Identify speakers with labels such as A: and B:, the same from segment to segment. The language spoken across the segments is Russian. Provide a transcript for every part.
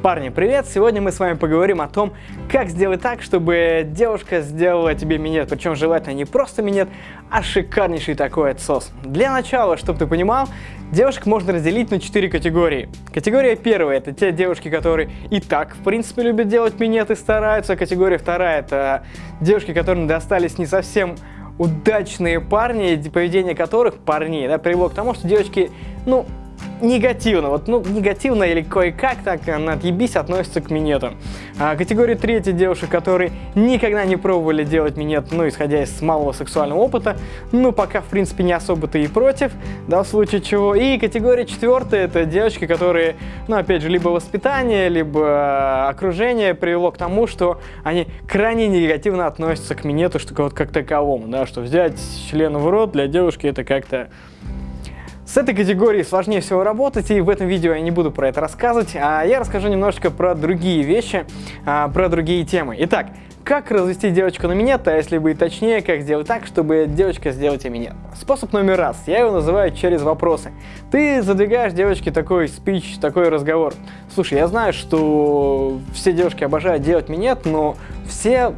A: Парни, привет! Сегодня мы с вами поговорим о том, как сделать так, чтобы девушка сделала тебе минет, причем желательно не просто минет, а шикарнейший такой отсос. Для начала, чтобы ты понимал, девушек можно разделить на 4 категории. Категория первая – это те девушки, которые и так, в принципе, любят делать минет и стараются. Категория вторая – это девушки, которым достались не совсем удачные парни, поведение которых, парней, да, привело к тому, что девочки, ну, негативно, вот, ну, негативно или кое-как так на отъебись относится к минетам. А, категория третья девушек, которые никогда не пробовали делать минет, ну, исходя из малого сексуального опыта, ну, пока, в принципе, не особо-то и против, да, в случае чего. И категория четвертая, это девочки, которые, ну, опять же, либо воспитание, либо а, окружение привело к тому, что они крайне негативно относятся к минету, что вот как таковому, да, что взять член в рот для девушки это как-то с этой категорией сложнее всего работать, и в этом видео я не буду про это рассказывать, а я расскажу немножечко про другие вещи, а, про другие темы. Итак, как развести девочку на минет, а если быть точнее, как сделать так, чтобы девочка сделала тебе минет? Способ номер раз, я его называю через вопросы. Ты задвигаешь девочке такой спич, такой разговор. Слушай, я знаю, что все девушки обожают делать минет, но все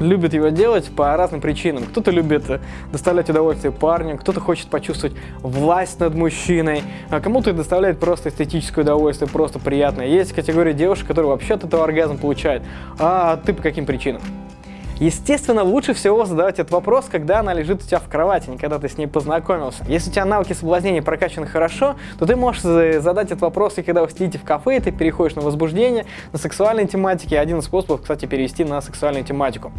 A: любит его делать по разным причинам. Кто-то любит э, доставлять удовольствие парню, кто-то хочет почувствовать власть над мужчиной, а кому-то доставляет просто эстетическое удовольствие, просто приятное. Есть категория девушек, которые вообще от этого оргазм получают. А ты по каким причинам? Естественно, лучше всего задавать этот вопрос, когда она лежит у тебя в кровати, не когда ты с ней познакомился. Если у тебя навыки соблазнения прокачаны хорошо, то ты можешь задать этот вопрос и когда вы сидите в кафе, и ты переходишь на возбуждение, на сексуальной тематике. Один из способов, кстати, перевести на сексуальную тематику.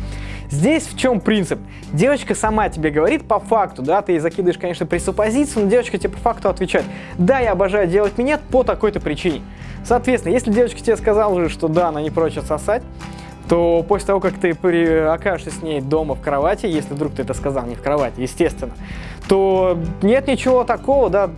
A: Здесь в чем принцип? Девочка сама тебе говорит по факту, да, ты ей закидываешь, конечно, пресуппозицию, но девочка тебе по факту отвечает, да, я обожаю делать минет по такой-то причине. Соответственно, если девочка тебе сказала уже, что да, она не прочь сосать, то после того, как ты окажешься с ней дома в кровати, если вдруг ты это сказал не в кровати, естественно, то нет ничего такого, да,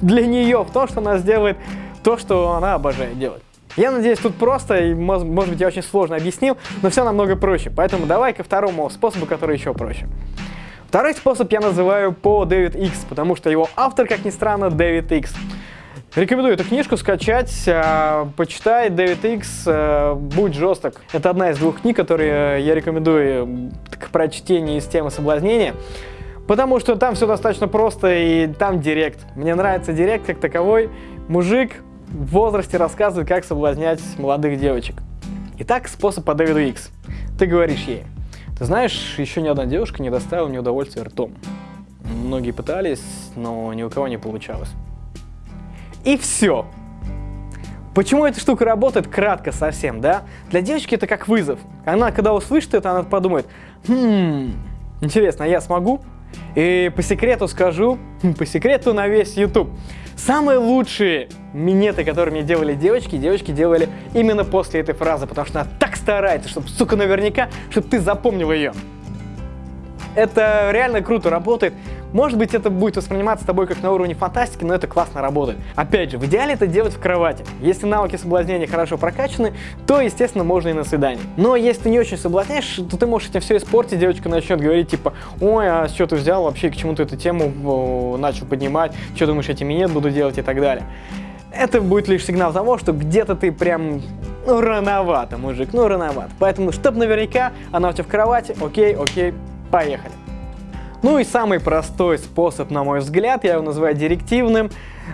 A: для нее в том, что она сделает то, что она обожает делать. Я надеюсь, тут просто, и, может быть, я очень сложно объяснил, но все намного проще. Поэтому давай ко второму способу, который еще проще. Второй способ я называю по Дэвид Икс, потому что его автор, как ни странно, Дэвид Икс. Рекомендую эту книжку скачать, э, почитай Дэвид Икс, э, будь жесток. Это одна из двух книг, которые я рекомендую к прочтению из темы соблазнения. Потому что там все достаточно просто и там директ. Мне нравится директ как таковой. Мужик в возрасте рассказывает, как соблазнять молодых девочек. Итак, способ по Дэвиду Икс. Ты говоришь ей, ты знаешь, еще ни одна девушка не доставила мне удовольствия ртом. Многие пытались, но ни у кого не получалось. И все. Почему эта штука работает? Кратко совсем, да? Для девочки это как вызов. Она, когда услышит это, она подумает, хм, интересно, а я смогу? И по секрету скажу, по секрету на весь YouTube. Самые лучшие минеты, которые мне делали девочки, девочки делали именно после этой фразы, потому что она так старается, чтобы, сука, наверняка, чтобы ты запомнил ее. Это реально круто работает. Может быть, это будет восприниматься тобой как на уровне фантастики, но это классно работает. Опять же, в идеале это делать в кровати. Если навыки соблазнения хорошо прокачаны, то, естественно, можно и на свидании. Но если ты не очень соблазняешь, то ты можешь этим все испортить, девочка начнет говорить типа, ой, а что ты взял вообще, к чему ты эту тему начал поднимать, что думаешь, я тебе нет буду делать и так далее. Это будет лишь сигнал того, что где-то ты прям ну, рановато, мужик, ну, рановато. Поэтому, чтобы наверняка она у тебя в кровати, окей, окей, поехали. Ну и самый простой способ, на мой взгляд, я его называю директивным.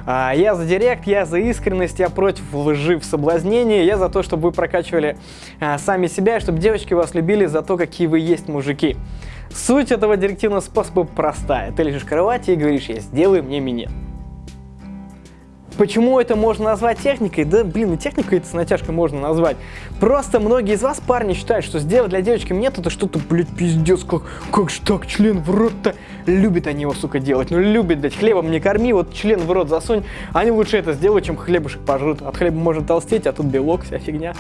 A: А, я за директ, я за искренность, я против лжи в соблазнении, я за то, чтобы вы прокачивали а, сами себя, чтобы девочки вас любили за то, какие вы есть мужики. Суть этого директивного способа простая. Ты лежишь в кровати и говоришь, я сделай мне минет. Почему это можно назвать техникой? Да, блин, и техникой это с натяжкой можно назвать. Просто многие из вас, парни, считают, что сделать для девочки нет, это что-то, блядь, пиздец, как, как же так, член в рот-то. Любят они его, сука, делать. Ну, любят, блядь, хлебом не корми, вот член в рот засунь. Они лучше это сделают, чем хлебушек пожрут. От хлеба можно толстеть, а тут белок, вся фигня.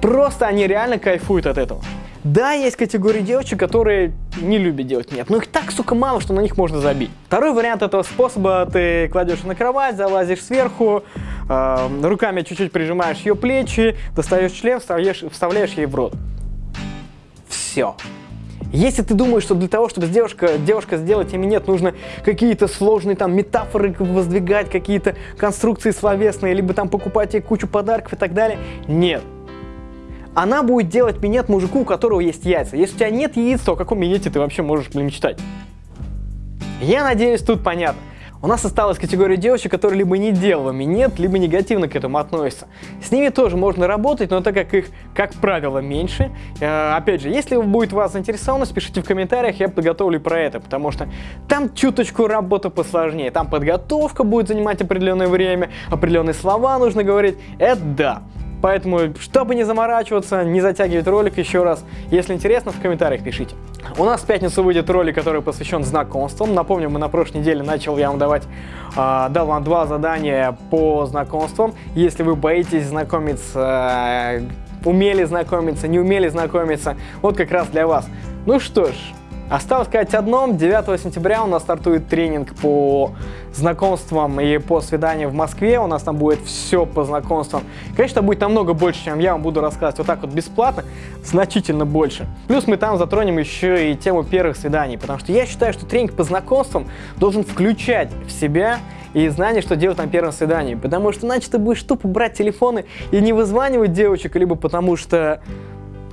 A: Просто они реально кайфуют от этого. Да, есть категории девочек, которые не любят делать нет, но их так, сука, мало, что на них можно забить. Второй вариант этого способа, ты кладешь на кровать, залазишь сверху, э, руками чуть-чуть прижимаешь ее плечи, достаешь член, вставляешь, вставляешь ей в рот. Все. Если ты думаешь, что для того, чтобы девушка, девушка сделать тебе нет, нужно какие-то сложные там метафоры воздвигать, какие-то конструкции словесные, либо там покупать ей кучу подарков и так далее, нет. Она будет делать минет мужику, у которого есть яйца. Если у тебя нет яиц, то о каком минете ты вообще можешь мечтать? Я надеюсь, тут понятно. У нас осталась категория девочек, которые либо не делала минет, либо негативно к этому относятся. С ними тоже можно работать, но так как их, как правило, меньше. Э, опять же, если будет вас заинтересовано, пишите в комментариях, я подготовлю про это, потому что там чуточку работа посложнее. Там подготовка будет занимать определенное время, определенные слова нужно говорить. Это да. Поэтому, чтобы не заморачиваться, не затягивать ролик еще раз, если интересно, в комментариях пишите. У нас в пятницу выйдет ролик, который посвящен знакомствам. Напомню, мы на прошлой неделе начал я вам давать, э, дал вам два задания по знакомствам. Если вы боитесь знакомиться, э, умели знакомиться, не умели знакомиться, вот как раз для вас. Ну что ж, Осталось сказать одном, 9 сентября у нас стартует тренинг по знакомствам и по свиданиям в Москве, у нас там будет все по знакомствам. Конечно, будет намного больше, чем я вам буду рассказывать вот так вот бесплатно, значительно больше. Плюс мы там затронем еще и тему первых свиданий, потому что я считаю, что тренинг по знакомствам должен включать в себя и знание, что делать на первом свидании. Потому что иначе ты будешь тупо брать телефоны и не вызванивать девочек, либо потому что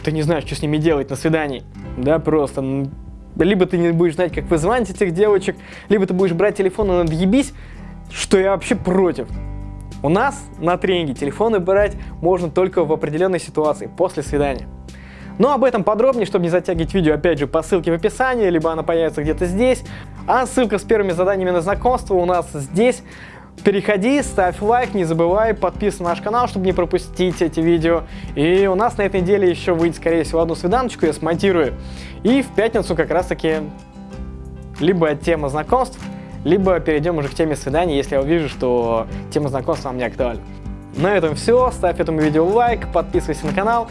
A: ты не знаешь, что с ними делать на свидании. Да, просто либо ты не будешь знать, как вызвать этих девочек, либо ты будешь брать телефон и надъебись, что я вообще против. У нас на тренинге телефоны брать можно только в определенной ситуации, после свидания. Но об этом подробнее, чтобы не затягивать видео, опять же, по ссылке в описании, либо она появится где-то здесь. А ссылка с первыми заданиями на знакомство у нас здесь. Переходи, ставь лайк, не забывай, подписывайся на наш канал, чтобы не пропустить эти видео. И у нас на этой неделе еще выйдет, скорее всего, одну свиданочку, я смонтирую. И в пятницу как раз-таки либо тема знакомств, либо перейдем уже к теме свиданий, если я увижу, что тема знакомств вам не актуальна. На этом все. Ставь этому видео лайк, подписывайся на канал.